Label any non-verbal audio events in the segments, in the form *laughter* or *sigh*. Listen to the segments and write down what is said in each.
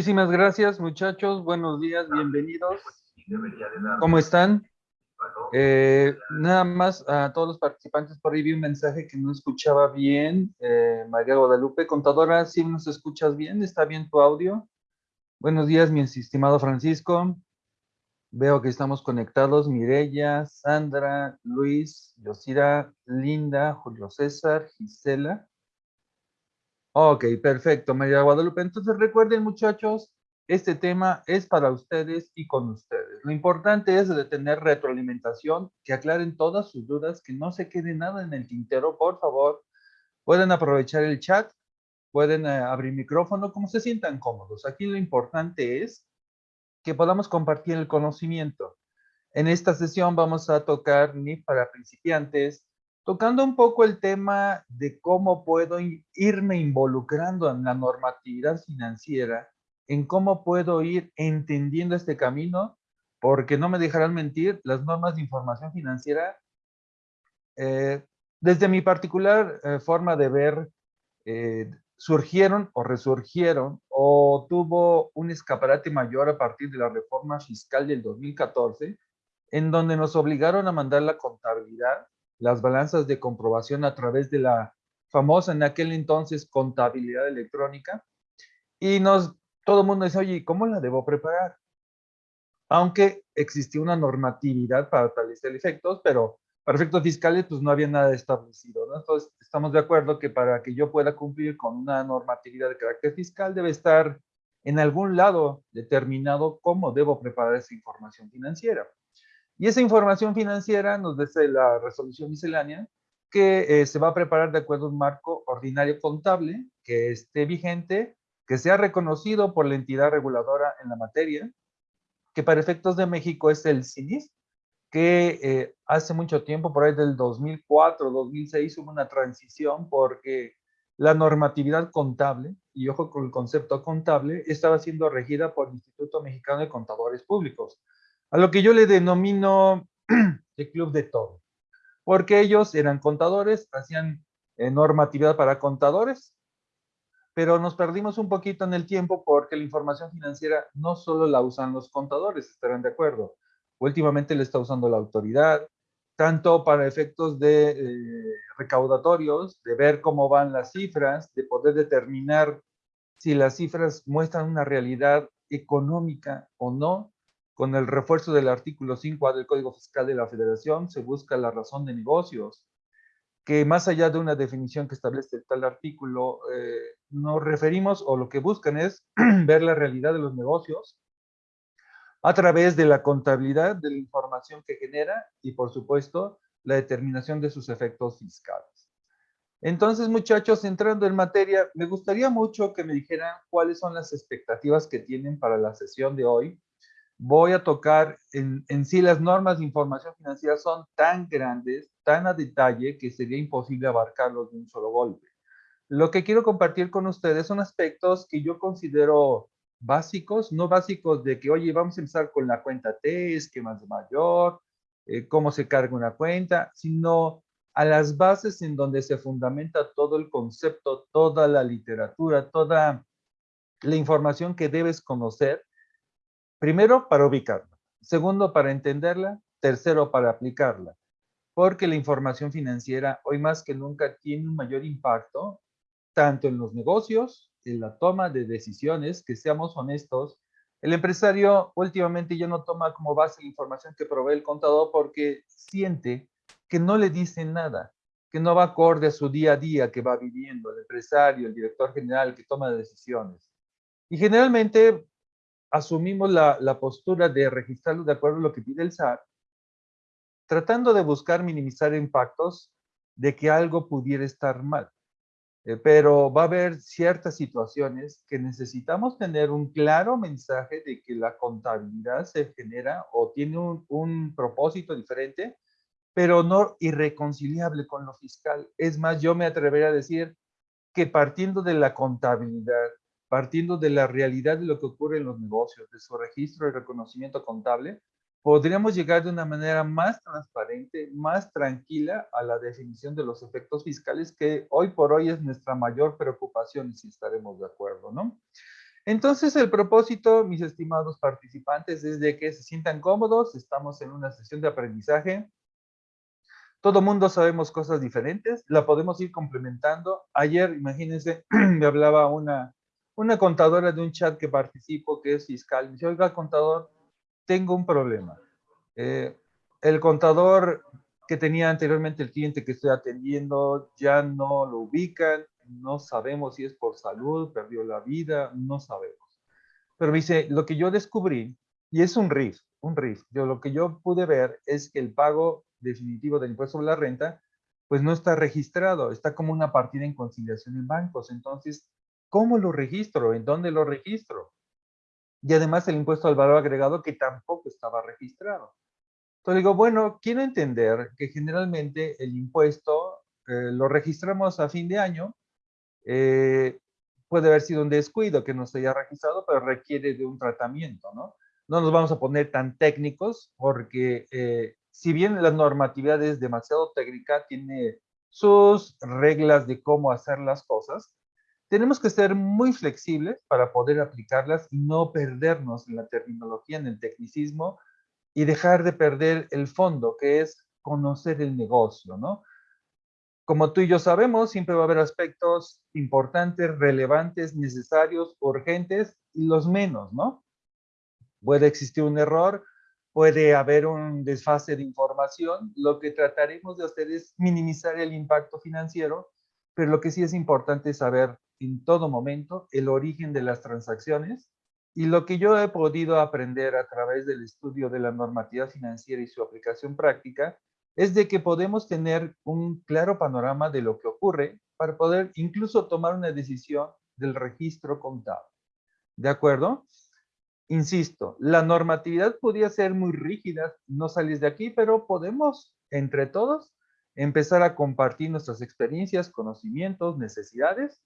Muchísimas gracias, muchachos. Buenos días, bienvenidos. ¿Cómo están? Eh, nada más a todos los participantes, por ahí vi un mensaje que no escuchaba bien. Eh, María Guadalupe, contadora, ¿sí nos escuchas bien? ¿Está bien tu audio? Buenos días, mi estimado Francisco. Veo que estamos conectados. Mireya, Sandra, Luis, Yosira, Linda, Julio César, Gisela. Ok, perfecto, María Guadalupe. Entonces recuerden, muchachos, este tema es para ustedes y con ustedes. Lo importante es de tener retroalimentación, que aclaren todas sus dudas, que no se quede nada en el tintero, por favor. Pueden aprovechar el chat, pueden eh, abrir micrófono, como se sientan cómodos. Aquí lo importante es que podamos compartir el conocimiento. En esta sesión vamos a tocar ni para principiantes, tocando un poco el tema de cómo puedo irme involucrando en la normatividad financiera, en cómo puedo ir entendiendo este camino, porque no me dejarán mentir, las normas de información financiera, eh, desde mi particular eh, forma de ver, eh, surgieron o resurgieron o tuvo un escaparate mayor a partir de la reforma fiscal del 2014, en donde nos obligaron a mandar la contabilidad las balanzas de comprobación a través de la famosa en aquel entonces contabilidad electrónica. Y nos, todo el mundo dice, oye, ¿cómo la debo preparar? Aunque existía una normatividad para tales efectos, pero para efectos fiscales pues no había nada establecido. ¿no? Entonces estamos de acuerdo que para que yo pueda cumplir con una normatividad de carácter fiscal debe estar en algún lado determinado cómo debo preparar esa información financiera. Y esa información financiera nos dice la resolución miscelánea que eh, se va a preparar de acuerdo a un marco ordinario contable que esté vigente, que sea reconocido por la entidad reguladora en la materia, que para efectos de México es el CINIS, que eh, hace mucho tiempo, por ahí del 2004, 2006, hubo una transición porque la normatividad contable, y ojo con el concepto contable, estaba siendo regida por el Instituto Mexicano de Contadores Públicos a lo que yo le denomino *clears throat* el club de todo, porque ellos eran contadores, hacían eh, normatividad para contadores, pero nos perdimos un poquito en el tiempo porque la información financiera no solo la usan los contadores, estarán de acuerdo. Últimamente le está usando la autoridad, tanto para efectos de eh, recaudatorios, de ver cómo van las cifras, de poder determinar si las cifras muestran una realidad económica o no, con el refuerzo del artículo 5A del Código Fiscal de la Federación se busca la razón de negocios, que más allá de una definición que establece tal artículo, eh, nos referimos o lo que buscan es *clears throat* ver la realidad de los negocios a través de la contabilidad de la información que genera y, por supuesto, la determinación de sus efectos fiscales. Entonces, muchachos, entrando en materia, me gustaría mucho que me dijeran cuáles son las expectativas que tienen para la sesión de hoy voy a tocar en, sí las normas de información financiera son tan grandes, tan a detalle, que sería imposible abarcarlos de un solo golpe. Lo que quiero compartir con ustedes son aspectos que yo considero básicos, no básicos de que, oye, vamos a empezar con la cuenta T, esquemas de mayor, eh, cómo se carga una cuenta, sino a las bases en donde se fundamenta todo el concepto, toda la literatura, toda la información que debes conocer Primero, para ubicarla. Segundo, para entenderla. Tercero, para aplicarla. Porque la información financiera hoy más que nunca tiene un mayor impacto, tanto en los negocios, en la toma de decisiones, que seamos honestos. El empresario últimamente ya no toma como base la información que provee el contador porque siente que no le dicen nada, que no va acorde a su día a día que va viviendo el empresario, el director general que toma decisiones. Y generalmente asumimos la, postura de registrarlo de acuerdo a lo que pide el SAT, tratando de buscar minimizar impactos de que algo pudiera estar mal. Eh, pero va a haber ciertas situaciones que necesitamos tener un claro mensaje de que la contabilidad se genera o tiene un, un propósito diferente, pero no irreconciliable con lo fiscal. Es más, yo me atrevería a decir que partiendo de la contabilidad partiendo de la realidad de lo que ocurre en los negocios, de su registro y reconocimiento contable, podríamos llegar de una manera más transparente, más tranquila a la definición de los efectos fiscales que hoy por hoy es nuestra mayor preocupación si estaremos de acuerdo, ¿no? Entonces, el propósito, mis estimados participantes, es de que se sientan cómodos. Estamos en una sesión de aprendizaje. Todo mundo sabemos cosas diferentes. La podemos ir complementando. Ayer, imagínense, *clears throat* me hablaba una, una contadora de un chat que participo, que es fiscal. Me dice, oiga, contador, tengo un problema. Eh, el contador que tenía anteriormente el cliente que estoy atendiendo ya no lo ubican, no sabemos si es por salud, perdió la vida, no sabemos. Pero dice, lo que yo descubrí, y es un RIF, un RIF, yo lo que yo pude ver es que el pago definitivo del impuesto sobre la renta, pues no está registrado, está como una partida en conciliación en bancos. Entonces, ¿cómo lo registro? ¿En dónde lo registro? Y además el impuesto al valor agregado que tampoco estaba registrado. Entonces digo, bueno, quiero entender que generalmente el impuesto eh, lo registramos a fin de año eh, puede haber sido un descuido que no se haya registrado, pero requiere de un tratamiento, ¿no? No nos vamos a poner tan técnicos porque eh, si bien la normatividad es demasiado técnica, tiene sus reglas de cómo hacer las cosas, tenemos que ser muy flexibles para poder aplicarlas y no perdernos en la terminología, en el tecnicismo y dejar de perder el fondo, que es conocer el negocio, ¿no? Como tú y yo sabemos, siempre va a haber aspectos importantes, relevantes, necesarios, urgentes y los menos, ¿no? Puede existir un error, puede haber un desfase de información. Lo que trataremos de hacer es minimizar el impacto financiero, pero lo que sí es importante es saber en todo momento el origen de las transacciones y lo que yo he podido aprender a través del estudio de la normativa financiera y su aplicación práctica es de que podemos tener un claro panorama de lo que ocurre para poder incluso tomar una decisión del registro contable. ¿De acuerdo? Insisto, la normatividad podría ser muy rígida, no salís de aquí, pero podemos, entre todos, empezar a compartir nuestras experiencias, conocimientos, necesidades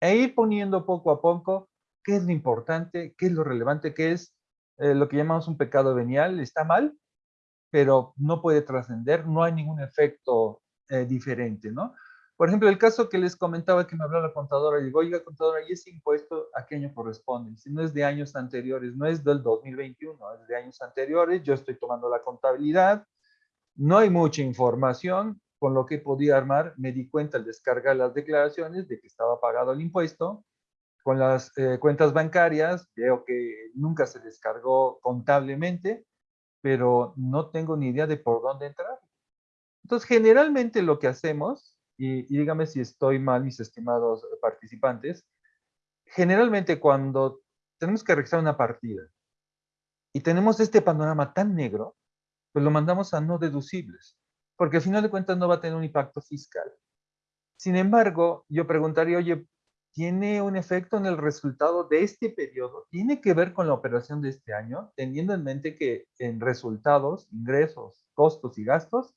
e ir poniendo poco a poco qué es lo importante, qué es lo relevante, qué es eh, lo que llamamos un pecado venial, está mal, pero no puede trascender, no hay ningún efecto eh, diferente, ¿no? Por ejemplo, el caso que les comentaba que me habló la contadora, digo, oiga, contadora, ¿y ese impuesto a qué año corresponde? Si no es de años anteriores, no es del 2021, es de años anteriores, yo estoy tomando la contabilidad, no hay mucha información, con lo que podía armar, me di cuenta al descargar las declaraciones de que estaba pagado el impuesto, con las eh, cuentas bancarias, veo que nunca se descargó contablemente, pero no tengo ni idea de por dónde entrar. Entonces, generalmente lo que hacemos, y, dígame si estoy mal, mis estimados participantes, generalmente cuando tenemos que registrar una partida y tenemos este panorama tan negro, pues lo mandamos a no deducibles, porque al final de cuentas no va a tener un impacto fiscal. Sin embargo, yo preguntaría, oye, tiene un efecto en el resultado de este periodo. Tiene que ver con la operación de este año, teniendo en mente que en resultados, ingresos, costos y gastos,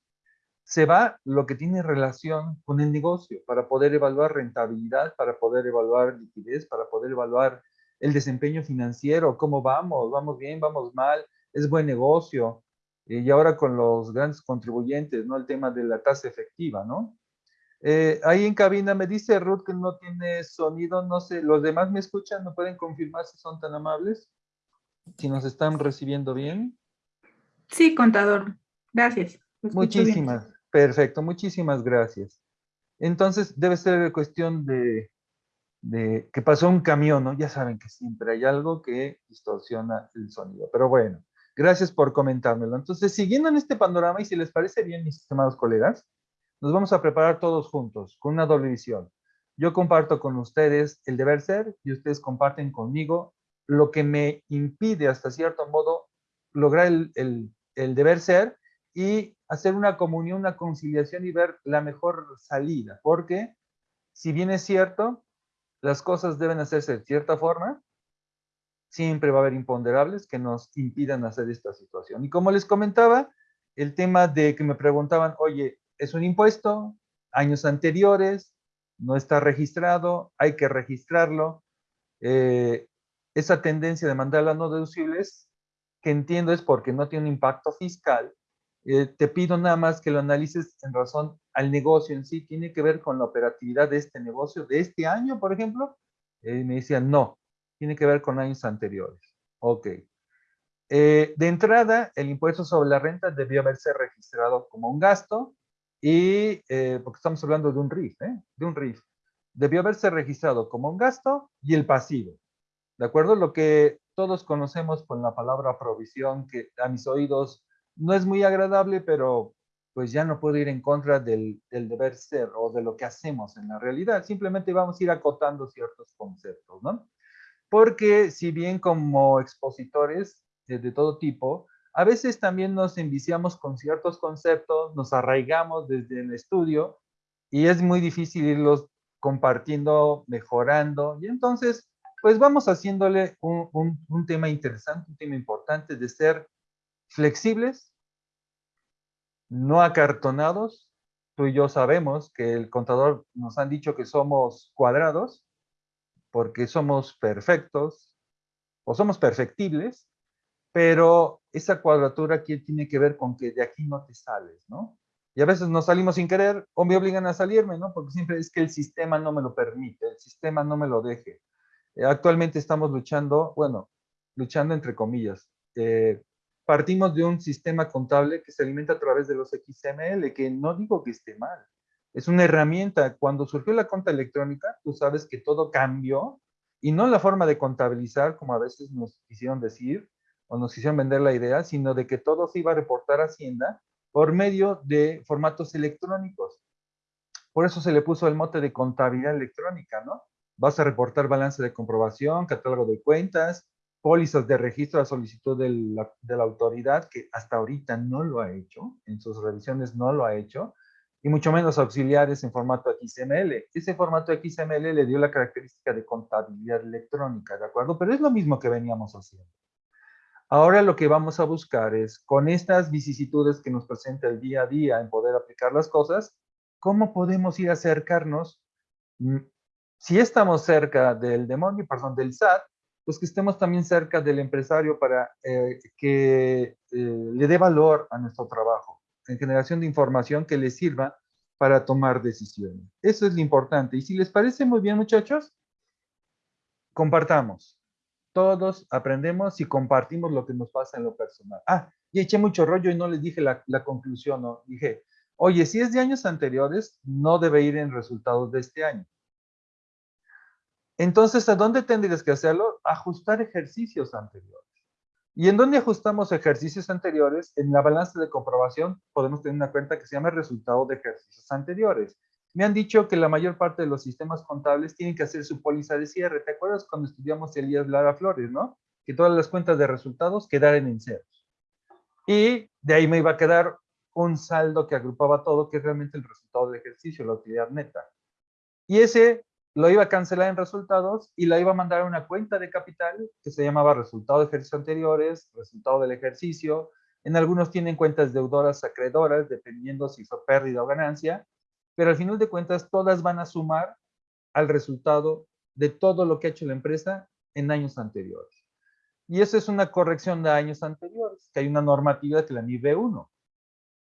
se va lo que tiene relación con el negocio para poder evaluar rentabilidad, para poder evaluar liquidez, para poder evaluar el desempeño financiero, cómo vamos, vamos bien, vamos mal, es buen negocio. Y ahora con los grandes contribuyentes, ¿no? El tema de la tasa efectiva, ¿no? Eh, ahí en cabina me dice Ruth que no tiene sonido, no sé, ¿los demás me escuchan? ¿No pueden confirmar si son tan amables? Si nos están recibiendo bien. Sí, contador. Gracias. Muchísimas, perfecto, muchísimas gracias. Entonces, debe ser cuestión de, de que pasó un camión, ¿no? Ya saben que siempre hay algo que distorsiona el sonido, pero bueno, gracias por comentármelo. Entonces, siguiendo en este panorama, y si les parece bien, mis estimados colegas, nos vamos a preparar todos juntos, con una doble visión. Yo comparto con ustedes el deber ser y ustedes comparten conmigo lo que me impide hasta cierto modo lograr el, el deber ser y hacer una comunión, una conciliación y ver la mejor salida. Porque si bien es cierto, las cosas deben hacerse de cierta forma, siempre va a haber imponderables que nos impidan hacer esta situación. Y como les comentaba, el tema de que me preguntaban, oye, es un impuesto, años anteriores, no está registrado, hay que registrarlo. Eh, esa tendencia de mandarla no deducibles, que entiendo es porque no tiene un impacto fiscal, eh, te pido nada más que lo analices en razón al negocio en sí, tiene que ver con la operatividad de este negocio, de este año, por ejemplo. Eh, me decían, no, tiene que ver con años anteriores. Ok. Eh, de entrada, el impuesto sobre la renta debió haberse registrado como un gasto y, eh, porque estamos hablando de un RIF, ¿eh? De un RIF. Debió haberse registrado como un gasto y el pasivo. ¿De acuerdo? Lo que todos conocemos con la palabra provisión, que a mis oídos no es muy agradable, pero pues ya no puedo ir en contra del, deber ser o de lo que hacemos en la realidad. Simplemente vamos a ir acotando ciertos conceptos, ¿no? Porque si bien como expositores de, todo tipo, a veces también nos enviciamos con ciertos conceptos, nos arraigamos desde el estudio y es muy difícil irlos compartiendo, mejorando. Y entonces, pues vamos haciéndole un, un tema interesante, un tema importante de ser flexibles, no acartonados. Tú y yo sabemos que el contador nos han dicho que somos cuadrados porque somos perfectos o somos perfectibles, pero esa cuadratura aquí tiene que ver con que de aquí no te sales, ¿no? Y a veces nos salimos sin querer o me obligan a salirme, ¿no? Porque siempre es que el sistema no me lo permite, el sistema no me lo deje. Eh, actualmente estamos luchando, bueno, luchando entre comillas, eh, partimos de un sistema contable que se alimenta a través de los XML, que no digo que esté mal. Es una herramienta. Cuando surgió la cuenta electrónica, tú sabes que todo cambió y no la forma de contabilizar, como a veces nos quisieron decir o nos quisieron vender la idea, sino de que todo se iba a reportar a Hacienda por medio de formatos electrónicos. Por eso se le puso el mote de contabilidad electrónica, ¿no? Vas a reportar balance de comprobación, catálogo de cuentas, pólizas de registro a solicitud de la, de la, autoridad, que hasta ahorita no lo ha hecho, en sus revisiones no lo ha hecho, y mucho menos auxiliares en formato XML. Ese formato XML le dio la característica de contabilidad electrónica, ¿de acuerdo? Pero es lo mismo que veníamos haciendo. Ahora lo que vamos a buscar es, con estas vicisitudes que nos presenta el día a día en poder aplicar las cosas, ¿cómo podemos ir acercarnos? Mm, si estamos cerca del demonio, perdón, del SAT, pues que estemos también cerca del empresario para eh, que eh, le dé valor a nuestro trabajo, generación de información que le sirva para tomar decisiones. Eso es lo importante. Y si les parece muy bien, muchachos, compartamos. Todos aprendemos y compartimos lo que nos pasa en lo personal. Ah, y eché mucho rollo y no les dije la, la conclusión, ¿no? Dije, oye, si es de años anteriores, no debe ir en resultados de este año. Entonces, ¿a dónde tendrías que hacerlo? Ajustar ejercicios anteriores. ¿Y en dónde ajustamos ejercicios anteriores? En la balanza de comprobación podemos tener una cuenta que se llama resultado de ejercicios anteriores. Me han dicho que la mayor parte de los sistemas contables tienen que hacer su póliza de cierre. ¿Te acuerdas cuando estudiamos Elías Lara Flores, no? Que todas las cuentas de resultados quedaran en ceros. Y de ahí me iba a quedar un saldo que agrupaba todo, que es realmente el resultado del ejercicio, la utilidad neta. Y ese lo iba a cancelar en resultados y la iba a mandar a una cuenta de capital que se llamaba resultado de ejercicios anteriores, resultado del ejercicio. En algunos tienen cuentas deudoras, acreedoras, dependiendo si fue pérdida o ganancia, pero al final de cuentas todas van a sumar al resultado de todo lo que ha hecho la empresa en años anteriores. Y eso es una corrección de años anteriores, que hay una normativa que la NIV 1.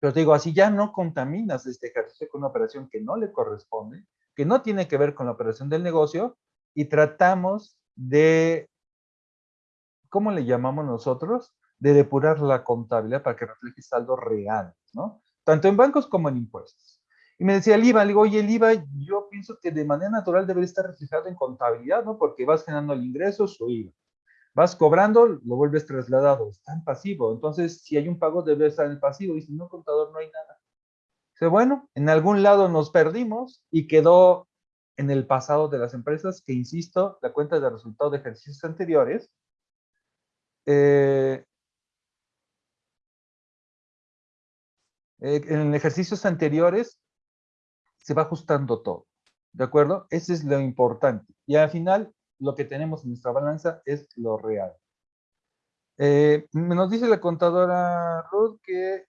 Pero te digo, así ya no contaminas este ejercicio con una operación que no le corresponde, que no tiene que ver con la operación del negocio y tratamos de, ¿cómo le llamamos nosotros? De depurar la contabilidad para que refleje saldos reales, ¿no? Tanto en bancos como en impuestos. Y me decía el IVA, le digo, oye, el IVA yo pienso que de manera natural debe estar reflejado en contabilidad, ¿no? Porque vas generando el ingreso, su IVA. Vas cobrando, lo vuelves trasladado, está en pasivo. Entonces, si hay un pago, debe estar en el pasivo. Y si no, contador, no hay nada bueno, en algún lado nos perdimos y quedó en el pasado de las empresas, que insisto, la cuenta de resultados de ejercicios anteriores, eh, eh, en ejercicios anteriores se va ajustando todo, ¿de acuerdo? Ese es lo importante. Y al final, lo que tenemos en nuestra balanza es lo real. Eh, nos dice la contadora Ruth que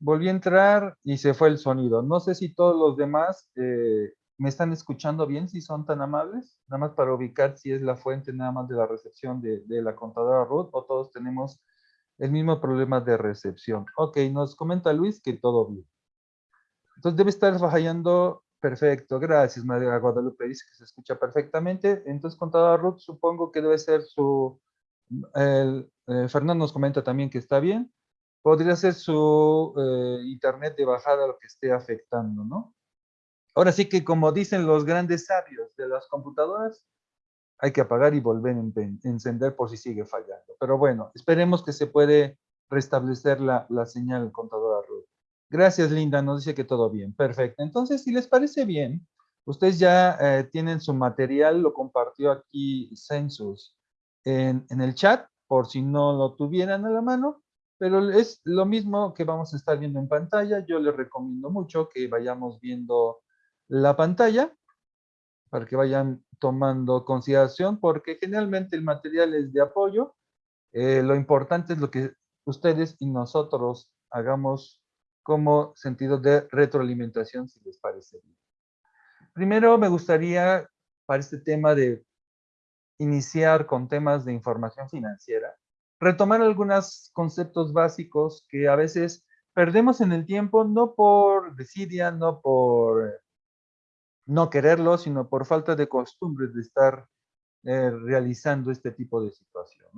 volví a entrar y se fue el sonido. No sé si todos los demás eh, me están escuchando bien, si son tan amables, nada más para ubicar si es la fuente nada más de la recepción de, la contadora Ruth o todos tenemos el mismo problema de recepción. Ok, nos comenta Luis que todo bien. Entonces debe estar fallando Perfecto, gracias María Guadalupe, dice que se escucha perfectamente. Entonces, contador Ruth, supongo que debe ser su... El, eh, Fernando nos comenta también que está bien. Podría ser su eh, internet de bajada lo que esté afectando, ¿no? Ahora sí que como dicen los grandes sabios de las computadoras, hay que apagar y volver a encender por si sigue fallando. Pero bueno, esperemos que se puede restablecer la, la señal contadora Ruth. Gracias, Linda. Nos dice que todo bien. Perfecto. Entonces, si les parece bien, ustedes ya eh, tienen su material, lo compartió aquí Census en, en, el chat, por si no lo tuvieran a la mano, pero es lo mismo que vamos a estar viendo en pantalla. Yo les recomiendo mucho que vayamos viendo la pantalla para que vayan tomando consideración, porque generalmente el material es de apoyo. Eh, lo importante es lo que ustedes y nosotros hagamos como sentido de retroalimentación, si les parece bien. Primero me gustaría, para este tema de iniciar con temas de información financiera, retomar algunos conceptos básicos que a veces perdemos en el tiempo, no por desidia, no por no quererlo, sino por falta de costumbres de estar eh, realizando este tipo de situación.